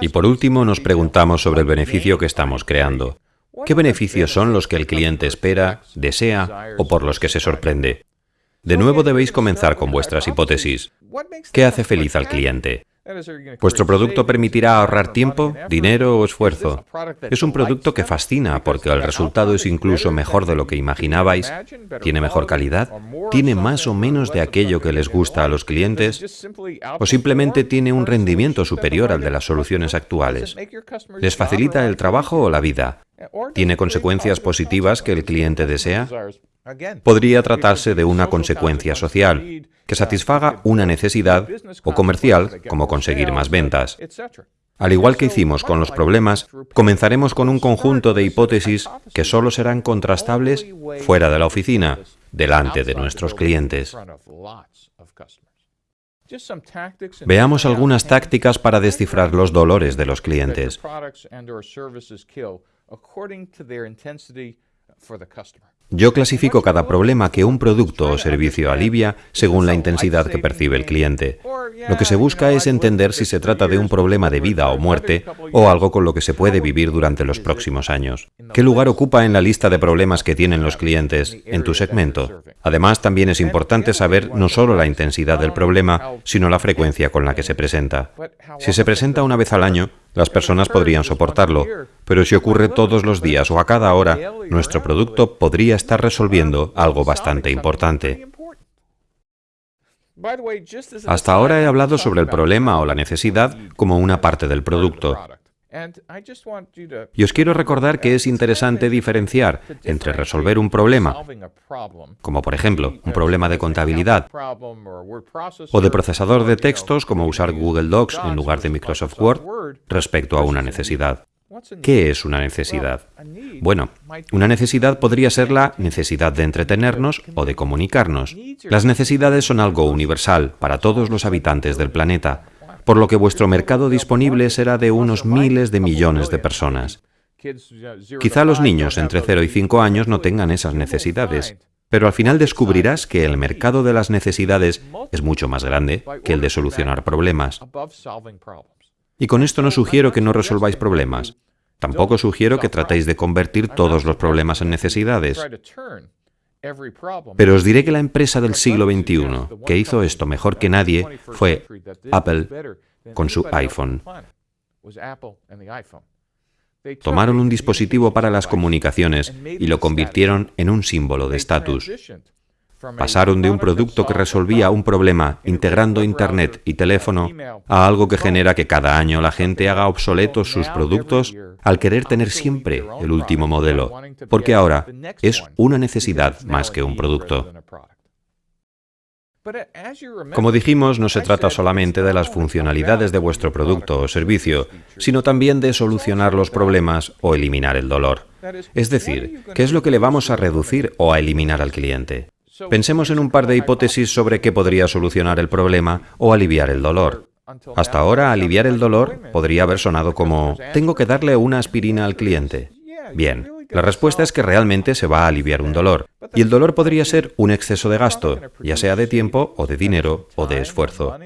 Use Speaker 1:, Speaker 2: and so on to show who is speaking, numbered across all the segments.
Speaker 1: Y por último, nos preguntamos sobre el beneficio que estamos creando. ¿Qué beneficios son los que el cliente espera, desea o por los que se sorprende? De nuevo debéis comenzar con vuestras hipótesis. ¿Qué hace feliz al cliente? Vuestro producto permitirá ahorrar tiempo, dinero o esfuerzo. Es un producto que fascina porque el resultado es incluso mejor de lo que imaginabais, tiene mejor calidad, tiene más o menos de aquello que les gusta a los clientes o simplemente tiene un rendimiento superior al de las soluciones actuales. Les facilita el trabajo o la vida. ¿Tiene consecuencias positivas que el cliente desea? Podría tratarse de una consecuencia social, que satisfaga una necesidad, o comercial, como conseguir más ventas. Al igual que hicimos con los problemas, comenzaremos con un conjunto de hipótesis que solo serán contrastables fuera de la oficina, delante de nuestros clientes. Veamos algunas tácticas para descifrar los dolores de los clientes. Yo clasifico cada problema que un producto o servicio alivia según la intensidad que percibe el cliente. Lo que se busca es entender si se trata de un problema de vida o muerte o algo con lo que se puede vivir durante los próximos años. ¿Qué lugar ocupa en la lista de problemas que tienen los clientes en tu segmento? Además, también es importante saber no solo la intensidad del problema, sino la frecuencia con la que se presenta. Si se presenta una vez al año, las personas podrían soportarlo, pero si ocurre todos los días o a cada hora, nuestro producto podría estar resolviendo algo bastante importante. Hasta ahora he hablado sobre el problema o la necesidad como una parte del producto. Y os quiero recordar que es interesante diferenciar entre resolver un problema, como por ejemplo un problema de contabilidad, o de procesador de textos, como usar Google Docs en lugar de Microsoft Word, respecto a una necesidad. ¿Qué es una necesidad? Bueno, una necesidad podría ser la necesidad de entretenernos o de comunicarnos. Las necesidades son algo universal para todos los habitantes del planeta, por lo que vuestro mercado disponible será de unos miles de millones de personas. Quizá los niños entre 0 y 5 años no tengan esas necesidades, pero al final descubrirás que el mercado de las necesidades es mucho más grande que el de solucionar problemas. Y con esto no sugiero que no resolváis problemas. Tampoco sugiero que tratéis de convertir todos los problemas en necesidades. Pero os diré que la empresa del siglo XXI que hizo esto mejor que nadie fue Apple con su iPhone. Tomaron un dispositivo para las comunicaciones y lo convirtieron en un símbolo de estatus. Pasaron de un producto que resolvía un problema integrando Internet y teléfono a algo que genera que cada año la gente haga obsoletos sus productos al querer tener siempre el último modelo, porque ahora es una necesidad más que un producto. Como dijimos, no se trata solamente de las funcionalidades de vuestro producto o servicio, sino también de solucionar los problemas o eliminar el dolor. Es decir, ¿qué es lo que le vamos a reducir o a eliminar al cliente? Pensemos en un par de hipótesis sobre qué podría solucionar el problema o aliviar el dolor. Hasta ahora, aliviar el dolor podría haber sonado como «tengo que darle una aspirina al cliente». Bien, la respuesta es que realmente se va a aliviar un dolor, y el dolor podría ser un exceso de gasto, ya sea de tiempo o de dinero o de esfuerzo.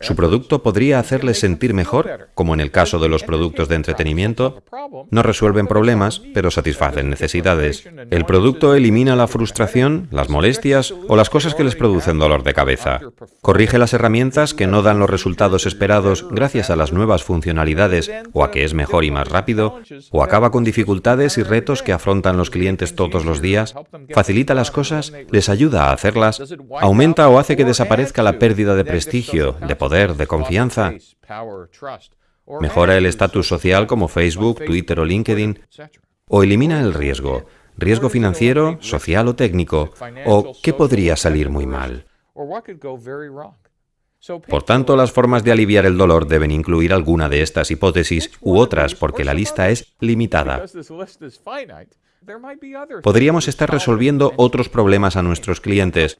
Speaker 1: Su producto podría hacerles sentir mejor, como en el caso de los productos de entretenimiento. No resuelven problemas, pero satisfacen necesidades. El producto elimina la frustración, las molestias o las cosas que les producen dolor de cabeza. Corrige las herramientas que no dan los resultados esperados gracias a las nuevas funcionalidades o a que es mejor y más rápido, o acaba con dificultades y retos que afrontan los clientes todos los días, facilita las cosas, les ayuda a hacerlas, aumenta o hace que desaparezca la pérdida de prestigio, poder, de confianza, mejora el estatus social como Facebook, Twitter o LinkedIn, o elimina el riesgo, riesgo financiero, social o técnico, o qué podría salir muy mal. Por tanto, las formas de aliviar el dolor deben incluir alguna de estas hipótesis u otras porque la lista es limitada. Podríamos estar resolviendo otros problemas a nuestros clientes,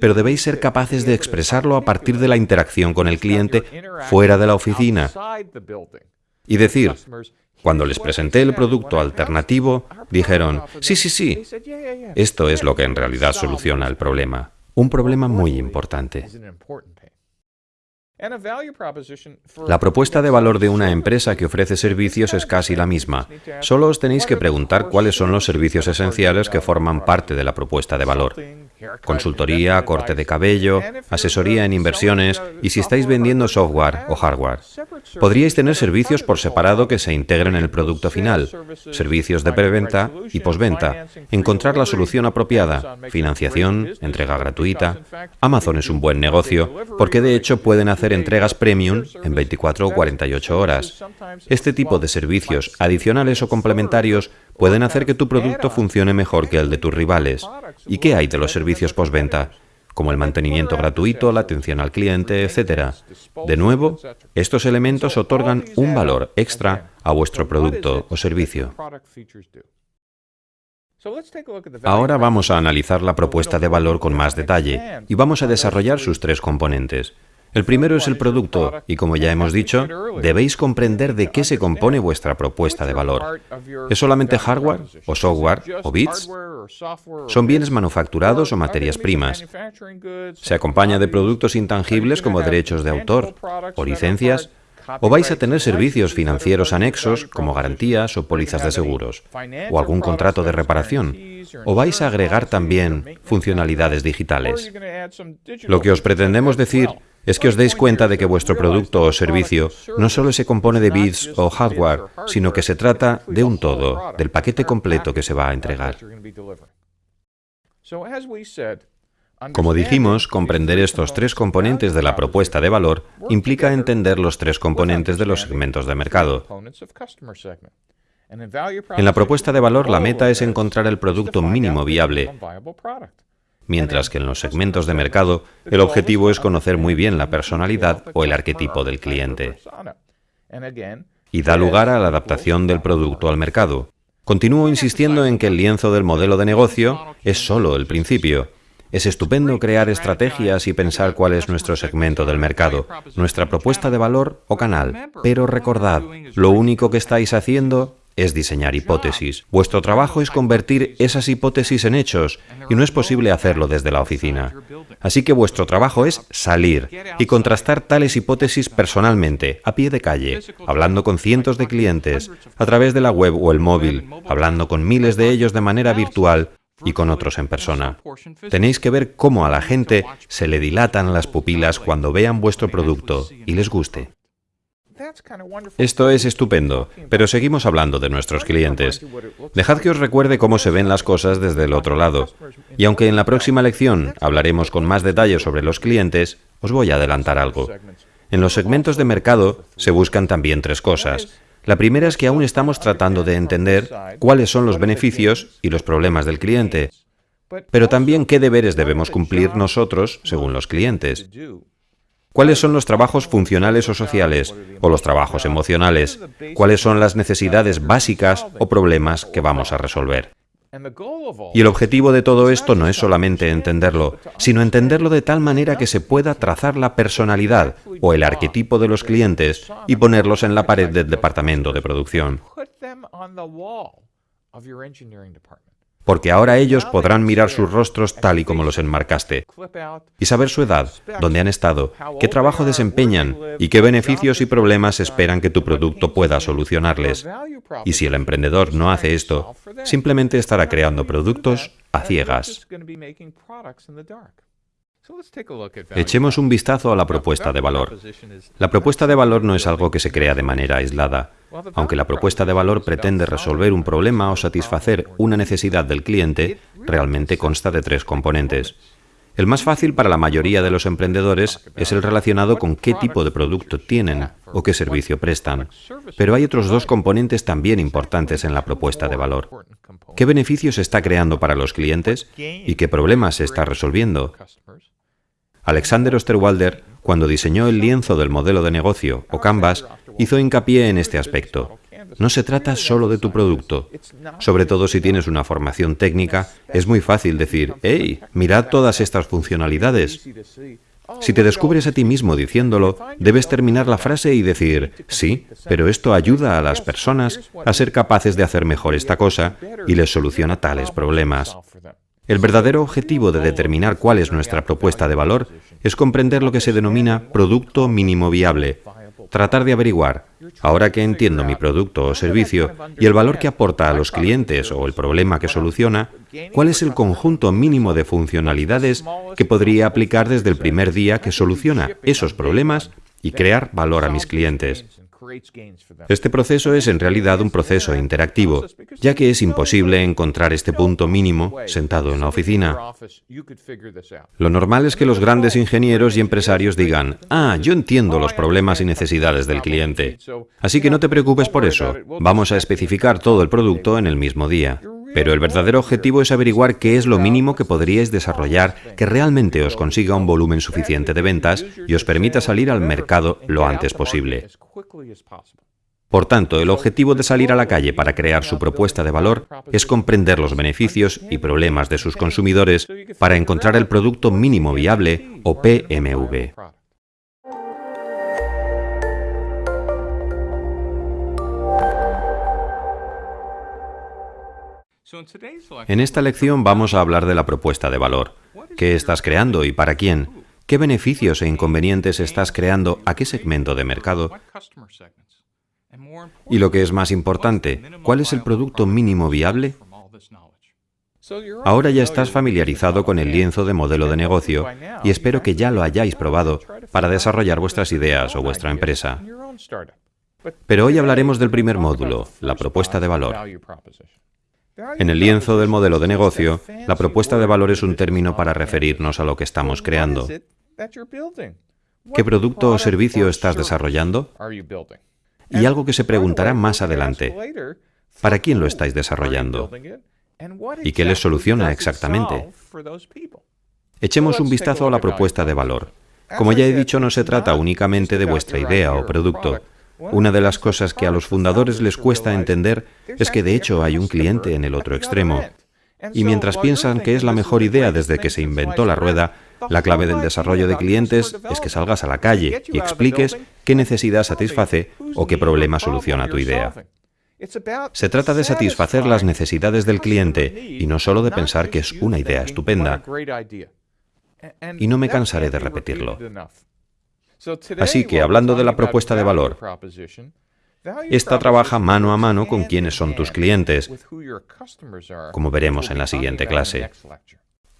Speaker 1: pero debéis ser capaces de expresarlo a partir de la interacción con el cliente fuera de la oficina. Y decir, cuando les presenté el producto alternativo, dijeron, sí, sí, sí, esto es lo que en realidad soluciona el problema. Un problema muy importante. La propuesta de valor de una empresa que ofrece servicios es casi la misma. Solo os tenéis que preguntar cuáles son los servicios esenciales que forman parte de la propuesta de valor. Consultoría, corte de cabello, asesoría en inversiones y si estáis vendiendo software o hardware. Podríais tener servicios por separado que se integren en el producto final, servicios de preventa y posventa, encontrar la solución apropiada, financiación, entrega gratuita. Amazon es un buen negocio porque de hecho pueden hacer entregas premium en 24 o 48 horas. Este tipo de servicios adicionales o complementarios pueden hacer que tu producto funcione mejor que el de tus rivales. ¿Y qué hay de los servicios postventa? como el mantenimiento gratuito, la atención al cliente, etc. De nuevo, estos elementos otorgan un valor extra a vuestro producto o servicio. Ahora vamos a analizar la propuesta de valor con más detalle y vamos a desarrollar sus tres componentes. El primero es el producto, y como ya hemos dicho, debéis comprender de qué se compone vuestra propuesta de valor. ¿Es solamente hardware, o software, o bits? ¿Son bienes manufacturados o materias primas? ¿Se acompaña de productos intangibles como derechos de autor, o licencias? ¿O vais a tener servicios financieros anexos como garantías o pólizas de seguros? ¿O algún contrato de reparación? ¿O vais a agregar también funcionalidades digitales? Lo que os pretendemos decir es que os deis cuenta de que vuestro producto o servicio no solo se compone de bits o hardware, sino que se trata de un todo, del paquete completo que se va a entregar. Como dijimos, comprender estos tres componentes de la propuesta de valor implica entender los tres componentes de los segmentos de mercado. En la propuesta de valor la meta es encontrar el producto mínimo viable, mientras que en los segmentos de mercado el objetivo es conocer muy bien la personalidad o el arquetipo del cliente. Y da lugar a la adaptación del producto al mercado. Continúo insistiendo en que el lienzo del modelo de negocio es solo el principio. Es estupendo crear estrategias y pensar cuál es nuestro segmento del mercado, nuestra propuesta de valor o canal. Pero recordad, lo único que estáis haciendo es diseñar hipótesis. Vuestro trabajo es convertir esas hipótesis en hechos y no es posible hacerlo desde la oficina. Así que vuestro trabajo es salir y contrastar tales hipótesis personalmente, a pie de calle, hablando con cientos de clientes, a través de la web o el móvil, hablando con miles de ellos de manera virtual y con otros en persona. Tenéis que ver cómo a la gente se le dilatan las pupilas cuando vean vuestro producto y les guste. Esto es estupendo, pero seguimos hablando de nuestros clientes. Dejad que os recuerde cómo se ven las cosas desde el otro lado. Y aunque en la próxima lección hablaremos con más detalle sobre los clientes, os voy a adelantar algo. En los segmentos de mercado se buscan también tres cosas. La primera es que aún estamos tratando de entender cuáles son los beneficios y los problemas del cliente, pero también qué deberes debemos cumplir nosotros según los clientes. ¿Cuáles son los trabajos funcionales o sociales? ¿O los trabajos emocionales? ¿Cuáles son las necesidades básicas o problemas que vamos a resolver? Y el objetivo de todo esto no es solamente entenderlo, sino entenderlo de tal manera que se pueda trazar la personalidad o el arquetipo de los clientes y ponerlos en la pared del departamento de producción porque ahora ellos podrán mirar sus rostros tal y como los enmarcaste, y saber su edad, dónde han estado, qué trabajo desempeñan y qué beneficios y problemas esperan que tu producto pueda solucionarles. Y si el emprendedor no hace esto, simplemente estará creando productos a ciegas. Echemos un vistazo a la propuesta de valor. La propuesta de valor no es algo que se crea de manera aislada. Aunque la propuesta de valor pretende resolver un problema o satisfacer una necesidad del cliente, realmente consta de tres componentes. El más fácil para la mayoría de los emprendedores es el relacionado con qué tipo de producto tienen o qué servicio prestan. Pero hay otros dos componentes también importantes en la propuesta de valor. ¿Qué beneficios está creando para los clientes y qué problemas se está resolviendo? Alexander Osterwalder, cuando diseñó el lienzo del modelo de negocio, o Canvas, hizo hincapié en este aspecto. No se trata solo de tu producto. Sobre todo si tienes una formación técnica, es muy fácil decir, ¡hey, mirad todas estas funcionalidades! Si te descubres a ti mismo diciéndolo, debes terminar la frase y decir, sí, pero esto ayuda a las personas a ser capaces de hacer mejor esta cosa y les soluciona tales problemas. El verdadero objetivo de determinar cuál es nuestra propuesta de valor es comprender lo que se denomina producto mínimo viable, tratar de averiguar, ahora que entiendo mi producto o servicio y el valor que aporta a los clientes o el problema que soluciona, cuál es el conjunto mínimo de funcionalidades que podría aplicar desde el primer día que soluciona esos problemas y crear valor a mis clientes. Este proceso es en realidad un proceso interactivo, ya que es imposible encontrar este punto mínimo sentado en la oficina. Lo normal es que los grandes ingenieros y empresarios digan, ah, yo entiendo los problemas y necesidades del cliente, así que no te preocupes por eso, vamos a especificar todo el producto en el mismo día. Pero el verdadero objetivo es averiguar qué es lo mínimo que podríais desarrollar que realmente os consiga un volumen suficiente de ventas y os permita salir al mercado lo antes posible. Por tanto, el objetivo de salir a la calle para crear su propuesta de valor es comprender los beneficios y problemas de sus consumidores para encontrar el producto mínimo viable o PMV. En esta lección vamos a hablar de la propuesta de valor. ¿Qué estás creando y para quién? ¿Qué beneficios e inconvenientes estás creando a qué segmento de mercado? Y lo que es más importante, ¿cuál es el producto mínimo viable? Ahora ya estás familiarizado con el lienzo de modelo de negocio y espero que ya lo hayáis probado para desarrollar vuestras ideas o vuestra empresa. Pero hoy hablaremos del primer módulo, la propuesta de valor. En el lienzo del modelo de negocio, la propuesta de valor es un término para referirnos a lo que estamos creando. ¿Qué producto o servicio estás desarrollando? Y algo que se preguntará más adelante, ¿para quién lo estáis desarrollando? ¿Y qué les soluciona exactamente? Echemos un vistazo a la propuesta de valor. Como ya he dicho, no se trata únicamente de vuestra idea o producto, una de las cosas que a los fundadores les cuesta entender es que de hecho hay un cliente en el otro extremo. Y mientras piensan que es la mejor idea desde que se inventó la rueda, la clave del desarrollo de clientes es que salgas a la calle y expliques qué necesidad satisface o qué problema soluciona tu idea. Se trata de satisfacer las necesidades del cliente y no solo de pensar que es una idea estupenda. Y no me cansaré de repetirlo. Así que, hablando de la propuesta de valor, esta trabaja mano a mano con quienes son tus clientes, como veremos en la siguiente clase.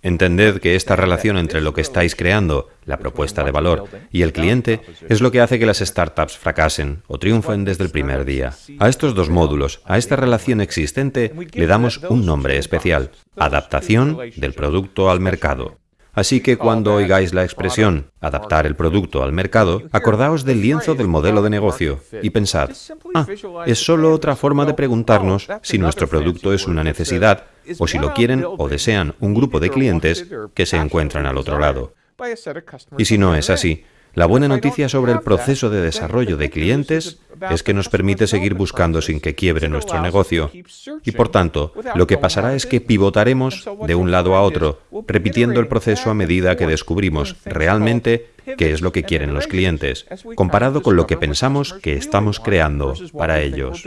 Speaker 1: Entended que esta relación entre lo que estáis creando, la propuesta de valor, y el cliente es lo que hace que las startups fracasen o triunfen desde el primer día. A estos dos módulos, a esta relación existente, le damos un nombre especial, adaptación del producto al mercado. Así que cuando oigáis la expresión adaptar el producto al mercado, acordaos del lienzo del modelo de negocio y pensad, ah, es solo otra forma de preguntarnos si nuestro producto es una necesidad o si lo quieren o desean un grupo de clientes que se encuentran al otro lado. Y si no es así, la buena noticia sobre el proceso de desarrollo de clientes es que nos permite seguir buscando sin que quiebre nuestro negocio. Y por tanto, lo que pasará es que pivotaremos de un lado a otro, repitiendo el proceso a medida que descubrimos realmente qué es lo que quieren los clientes, comparado con lo que pensamos que estamos creando para ellos.